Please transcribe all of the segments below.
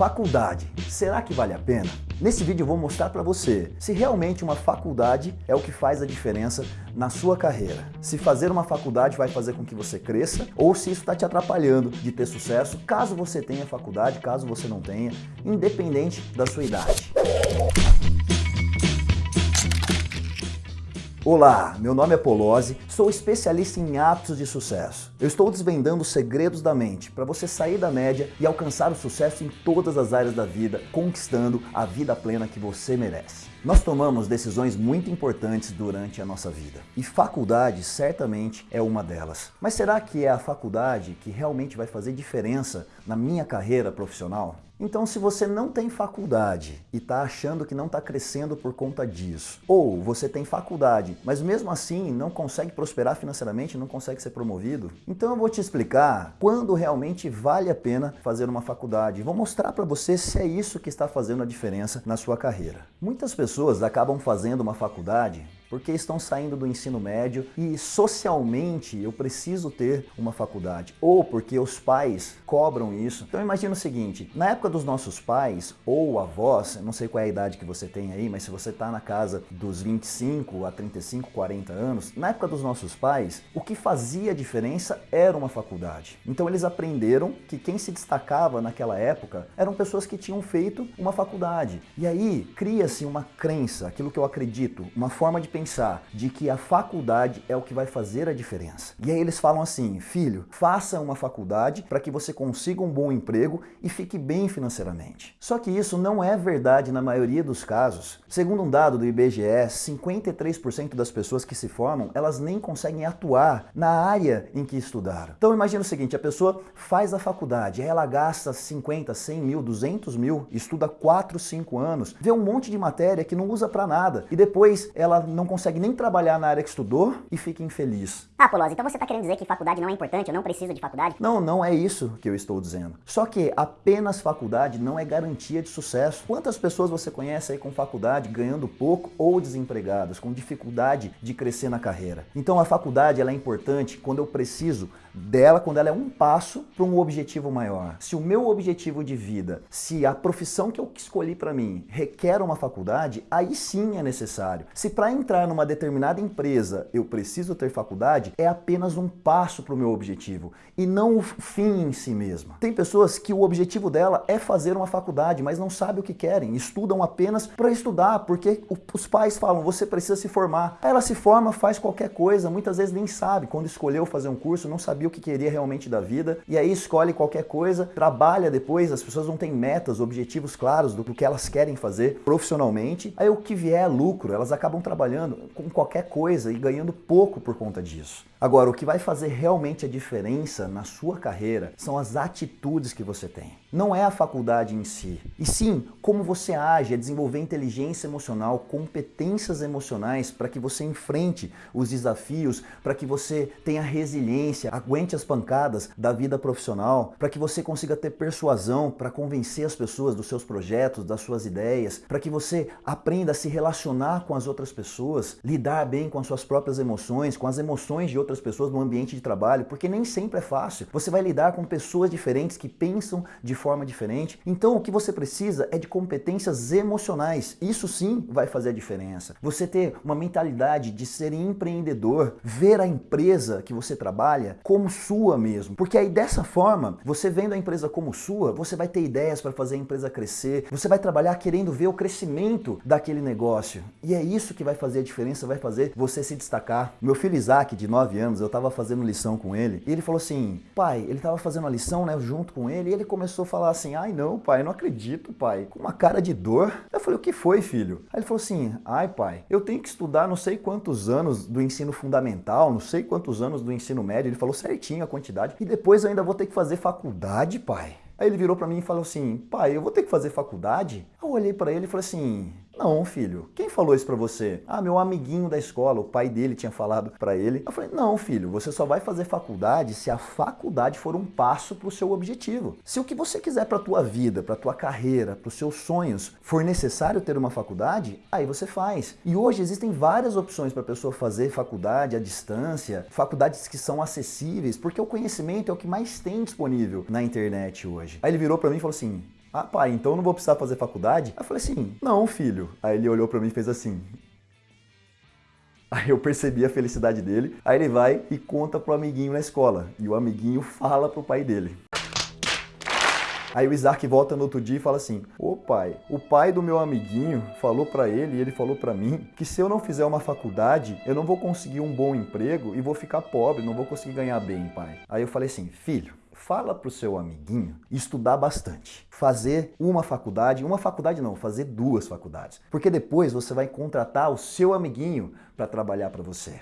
Faculdade, será que vale a pena? Nesse vídeo eu vou mostrar para você se realmente uma faculdade é o que faz a diferença na sua carreira. Se fazer uma faculdade vai fazer com que você cresça ou se isso está te atrapalhando de ter sucesso, caso você tenha faculdade, caso você não tenha, independente da sua idade. Olá, meu nome é Polozzi, sou especialista em hábitos de sucesso. Eu estou desvendando os segredos da mente para você sair da média e alcançar o sucesso em todas as áreas da vida, conquistando a vida plena que você merece. Nós tomamos decisões muito importantes durante a nossa vida e faculdade certamente é uma delas. Mas será que é a faculdade que realmente vai fazer diferença na minha carreira profissional? Então se você não tem faculdade e está achando que não está crescendo por conta disso, ou você tem faculdade, mas mesmo assim não consegue prosperar financeiramente, não consegue ser promovido, então eu vou te explicar quando realmente vale a pena fazer uma faculdade. Vou mostrar para você se é isso que está fazendo a diferença na sua carreira. Muitas pessoas acabam fazendo uma faculdade porque estão saindo do ensino médio e socialmente eu preciso ter uma faculdade, ou porque os pais cobram isso. Então imagina o seguinte, na época dos nossos pais ou avós, não sei qual é a idade que você tem aí, mas se você está na casa dos 25 a 35, 40 anos, na época dos nossos pais, o que fazia diferença era uma faculdade. Então eles aprenderam que quem se destacava naquela época eram pessoas que tinham feito uma faculdade. E aí cria-se uma crença, aquilo que eu acredito, uma forma de pensar pensar de que a faculdade é o que vai fazer a diferença. E aí eles falam assim, filho, faça uma faculdade para que você consiga um bom emprego e fique bem financeiramente. Só que isso não é verdade na maioria dos casos. Segundo um dado do IBGE, 53% das pessoas que se formam, elas nem conseguem atuar na área em que estudaram. Então imagina o seguinte, a pessoa faz a faculdade, ela gasta 50, 100 mil, 200 mil, estuda 4, 5 anos, vê um monte de matéria que não usa para nada e depois ela não consegue nem trabalhar na área que estudou e fica infeliz. Ah, Polozzi, então você está querendo dizer que faculdade não é importante, eu não preciso de faculdade? Não, não é isso que eu estou dizendo. Só que apenas faculdade não é garantia de sucesso. Quantas pessoas você conhece aí com faculdade ganhando pouco ou desempregadas, com dificuldade de crescer na carreira? Então a faculdade ela é importante quando eu preciso dela, quando ela é um passo para um objetivo maior. Se o meu objetivo de vida, se a profissão que eu escolhi para mim requer uma faculdade, aí sim é necessário. Se para entrar numa determinada empresa eu preciso ter faculdade, é apenas um passo para o meu objetivo e não o fim em si mesmo. Tem pessoas que o objetivo dela é fazer uma faculdade, mas não sabe o que querem, estudam apenas para estudar, porque os pais falam, você precisa se formar. Ela se forma, faz qualquer coisa, muitas vezes nem sabe. Quando escolheu fazer um curso, não sabia o que queria realmente da vida, e aí escolhe qualquer coisa, trabalha depois, as pessoas não têm metas, objetivos claros do que elas querem fazer profissionalmente, aí o que vier é lucro, elas acabam trabalhando com qualquer coisa e ganhando pouco por conta disso. Agora, o que vai fazer realmente a diferença na sua carreira são as atitudes que você tem. Não é a faculdade em si, e sim como você age, é desenvolver inteligência emocional, competências emocionais para que você enfrente os desafios, para que você tenha resiliência, aguente as pancadas da vida profissional, para que você consiga ter persuasão para convencer as pessoas dos seus projetos, das suas ideias, para que você aprenda a se relacionar com as outras pessoas, lidar bem com as suas próprias emoções, com as emoções de outras pessoas no ambiente de trabalho, porque nem sempre é fácil. Você vai lidar com pessoas diferentes que pensam de forma diferente. Então o que você precisa é de competências emocionais. Isso sim vai fazer a diferença. Você ter uma mentalidade de ser empreendedor, ver a empresa que você trabalha como sua mesmo. Porque aí dessa forma, você vendo a empresa como sua, você vai ter ideias para fazer a empresa crescer, você vai trabalhar querendo ver o crescimento daquele negócio. E é isso que vai fazer a diferença, vai fazer você se destacar. Meu filho Isaac, de 9 anos, eu estava fazendo lição com ele, e ele falou assim, pai, ele estava fazendo a lição, né, junto com ele, e ele começou a falar assim, ai não, pai, não acredito, pai, com uma cara de dor. Eu falei, o que foi, filho? Aí ele falou assim, ai, pai, eu tenho que estudar não sei quantos anos do ensino fundamental, não sei quantos anos do ensino médio, ele falou certinho a quantidade, e depois eu ainda vou ter que fazer faculdade, pai. Aí ele virou para mim e falou assim, pai, eu vou ter que fazer faculdade? Eu olhei para ele e falei assim, não, filho. Quem falou isso para você? Ah, meu amiguinho da escola, o pai dele tinha falado para ele. Eu falei, não, filho, você só vai fazer faculdade se a faculdade for um passo para o seu objetivo. Se o que você quiser para tua vida, para tua carreira, para os seus sonhos, for necessário ter uma faculdade, aí você faz. E hoje existem várias opções para pessoa fazer faculdade à distância, faculdades que são acessíveis, porque o conhecimento é o que mais tem disponível na internet hoje. Aí ele virou para mim e falou assim, Ah, pai, então eu não vou precisar fazer faculdade? Aí eu falei assim, não, filho. Aí ele olhou para mim e fez assim. Aí eu percebi a felicidade dele. Aí ele vai e conta pro amiguinho na escola. E o amiguinho fala pro pai dele. Aí o Isaac volta no outro dia e fala assim: Ô pai, o pai do meu amiguinho falou para ele e ele falou para mim que se eu não fizer uma faculdade, eu não vou conseguir um bom emprego e vou ficar pobre, não vou conseguir ganhar bem, pai. Aí eu falei assim: filho, fala pro seu amiguinho estudar bastante. Fazer uma faculdade, uma faculdade não, fazer duas faculdades. Porque depois você vai contratar o seu amiguinho para trabalhar para você.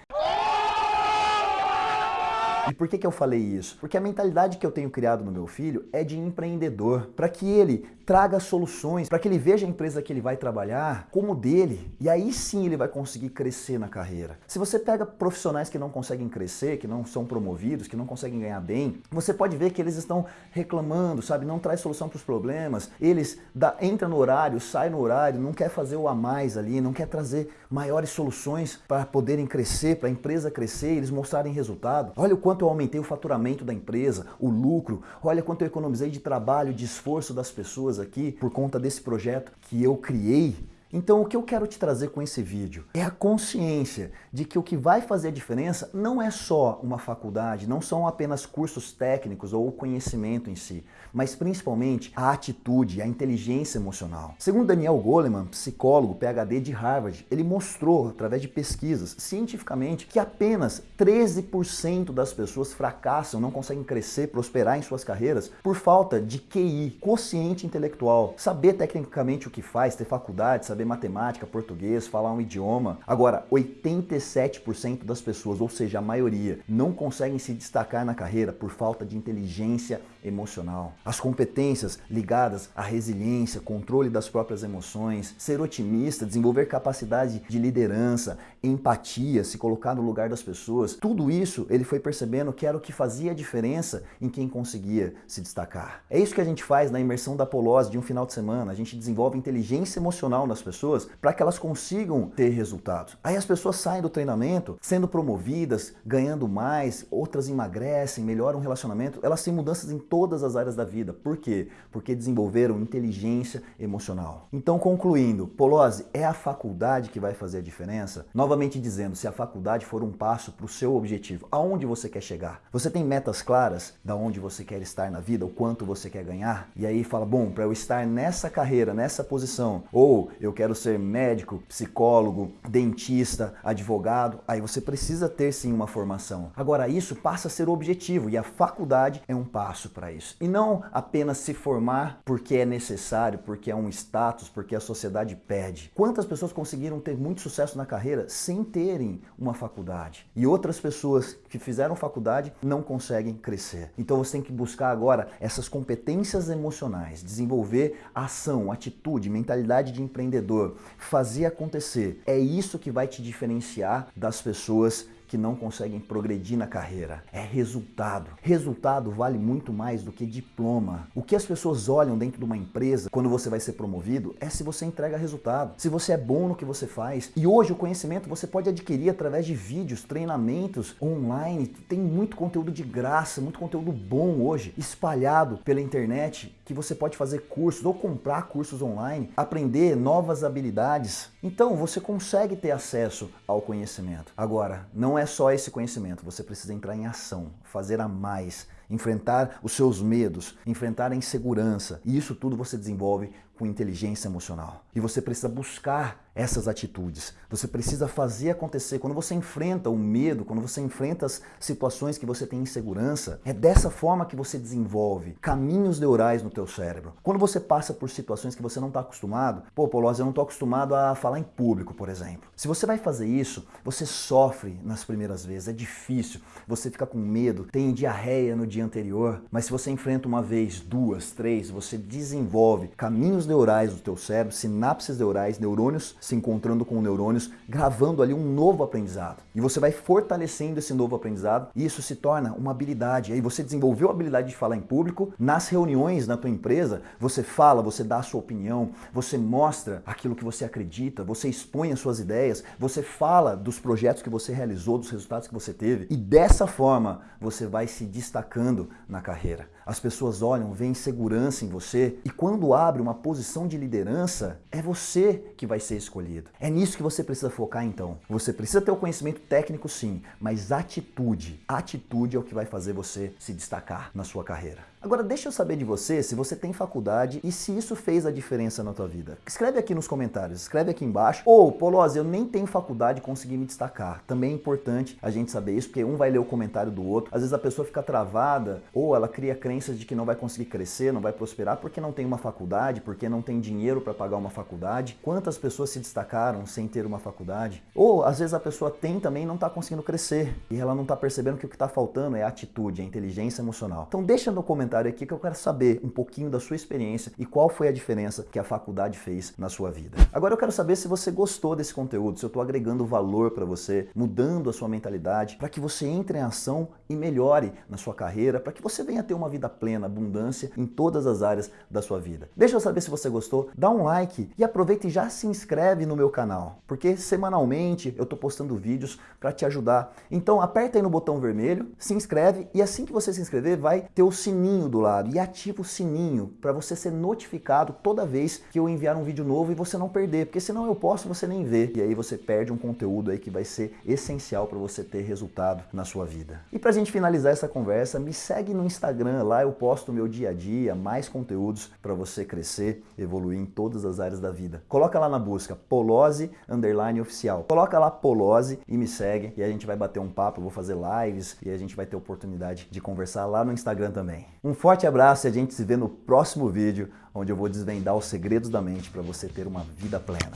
E por que, que eu falei isso? Porque a mentalidade que eu tenho criado no meu filho é de empreendedor, para que ele traga soluções, para que ele veja a empresa que ele vai trabalhar como dele, e aí sim ele vai conseguir crescer na carreira. Se você pega profissionais que não conseguem crescer, que não são promovidos, que não conseguem ganhar bem, você pode ver que eles estão reclamando, sabe? Não traz solução para os problemas. Eles dá, entra no horário, sai no horário, não quer fazer o a mais ali, não quer trazer maiores soluções para poderem crescer, para a empresa crescer, eles mostrarem resultado. Olha o quanto eu aumentei o faturamento da empresa, o lucro, olha quanto eu economizei de trabalho, de esforço das pessoas aqui por conta desse projeto que eu criei. Então o que eu quero te trazer com esse vídeo é a consciência de que o que vai fazer a diferença não é só uma faculdade, não são apenas cursos técnicos ou o conhecimento em si, mas principalmente a atitude, a inteligência emocional. Segundo Daniel Goleman, psicólogo PhD de Harvard, ele mostrou através de pesquisas cientificamente que apenas 13% das pessoas fracassam, não conseguem crescer, prosperar em suas carreiras por falta de QI, consciente intelectual, saber tecnicamente o que faz, ter faculdade, saber saber matemática, português, falar um idioma. Agora, 87% das pessoas, ou seja, a maioria, não conseguem se destacar na carreira por falta de inteligência emocional. As competências ligadas à resiliência, controle das próprias emoções, ser otimista, desenvolver capacidade de liderança, empatia, se colocar no lugar das pessoas, tudo isso ele foi percebendo que era o que fazia a diferença em quem conseguia se destacar. É isso que a gente faz na imersão da Polose de um final de semana. A gente desenvolve inteligência emocional nas pessoas para que elas consigam ter resultados. Aí as pessoas saem do treinamento sendo promovidas, ganhando mais, outras emagrecem, melhoram o relacionamento, elas têm mudanças todas as áreas da vida. Por quê? Porque desenvolveram inteligência emocional. Então, concluindo, Polose é a faculdade que vai fazer a diferença? Novamente dizendo, se a faculdade for um passo para o seu objetivo, aonde você quer chegar? Você tem metas claras da onde você quer estar na vida, o quanto você quer ganhar? E aí fala, bom, para eu estar nessa carreira, nessa posição, ou eu quero ser médico, psicólogo, dentista, advogado, aí você precisa ter sim uma formação. Agora isso passa a ser o objetivo e a faculdade é um passo para isso. E não apenas se formar porque é necessário, porque é um status, porque a sociedade pede. Quantas pessoas conseguiram ter muito sucesso na carreira sem terem uma faculdade? E outras pessoas que fizeram faculdade não conseguem crescer. Então você tem que buscar agora essas competências emocionais, desenvolver ação, atitude, mentalidade de empreendedor, fazer acontecer. É isso que vai te diferenciar das pessoas que não conseguem progredir na carreira. É resultado. Resultado vale muito mais do que diploma. O que as pessoas olham dentro de uma empresa quando você vai ser promovido é se você entrega resultado, se você é bom no que você faz. E hoje o conhecimento você pode adquirir através de vídeos, treinamentos online. Tem muito conteúdo de graça, muito conteúdo bom hoje espalhado pela internet que você pode fazer cursos ou comprar cursos online, aprender novas habilidades. Então você consegue ter acesso ao conhecimento. Agora, não é só esse conhecimento, você precisa entrar em ação, fazer a mais, enfrentar os seus medos, enfrentar a insegurança. E isso tudo você desenvolve com inteligência emocional. E você precisa buscar essas atitudes. Você precisa fazer acontecer. Quando você enfrenta o medo, quando você enfrenta as situações que você tem insegurança, é dessa forma que você desenvolve caminhos neurais no teu cérebro. Quando você passa por situações que você não está acostumado, pô, Polose, eu não estou acostumado a falar em público, por exemplo. Se você vai fazer isso, você sofre nas primeiras vezes, é difícil, você fica com medo, tem diarreia no dia anterior, mas se você enfrenta uma vez, duas, três, você desenvolve caminhos neurais do teu cérebro, sinapses neurais, neurônios se encontrando com neurônios, gravando ali um novo aprendizado. E você vai fortalecendo esse novo aprendizado e isso se torna uma habilidade. Aí você desenvolveu a habilidade de falar em público, nas reuniões na tua empresa, você fala, você dá a sua opinião, você mostra aquilo que você acredita, você expõe as suas ideias, você fala dos projetos que você realizou, dos resultados que você teve e dessa forma você vai se destacando na carreira. As pessoas olham, veem segurança em você e quando abre uma posição de liderança, é você que vai ser escolhido. É nisso que você precisa focar então. Você precisa ter o conhecimento técnico sim, mas atitude. Atitude é o que vai fazer você se destacar na sua carreira. Agora deixa eu saber de você se você tem faculdade e se isso fez a diferença na tua vida. Escreve aqui nos comentários, escreve aqui embaixo. Ou, Polozzi, eu nem tenho faculdade consegui me destacar. Também é importante a gente saber isso, porque um vai ler o comentário do outro. Às vezes a pessoa fica travada ou ela cria crenças de que não vai conseguir crescer, não vai prosperar porque não tem uma faculdade, porque não tem dinheiro para pagar uma faculdade. Quantas pessoas se destacaram sem ter uma faculdade? Ou às vezes a pessoa tem também e não está conseguindo crescer e ela não está percebendo que o que está faltando é a atitude, a inteligência emocional. Então deixa no comentário comentário aqui que eu quero saber um pouquinho da sua experiência e qual foi a diferença que a faculdade fez na sua vida. Agora eu quero saber se você gostou desse conteúdo, se eu estou agregando valor para você, mudando a sua mentalidade, para que você entre em ação e melhore na sua carreira, para que você venha ter uma vida plena, abundância em todas as áreas da sua vida. Deixa eu saber se você gostou, dá um like e aproveita e já se inscreve no meu canal, porque semanalmente eu estou postando vídeos para te ajudar. Então aperta aí no botão vermelho, se inscreve e assim que você se inscrever vai ter o sininho sininho do lado e ativa o sininho para você ser notificado toda vez que eu enviar um vídeo novo e você não perder, porque senão eu posso você nem ver e aí você perde um conteúdo aí que vai ser essencial para você ter resultado na sua vida. E para a gente finalizar essa conversa, me segue no Instagram, lá eu posto meu dia a dia, mais conteúdos para você crescer, evoluir em todas as áreas da vida. Coloca lá na busca Polose underline oficial. Coloca lá Polose e me segue e a gente vai bater um papo, eu vou fazer lives e a gente vai ter oportunidade de conversar lá no Instagram também. Um forte abraço e a gente se vê no próximo vídeo, onde eu vou desvendar os segredos da mente para você ter uma vida plena.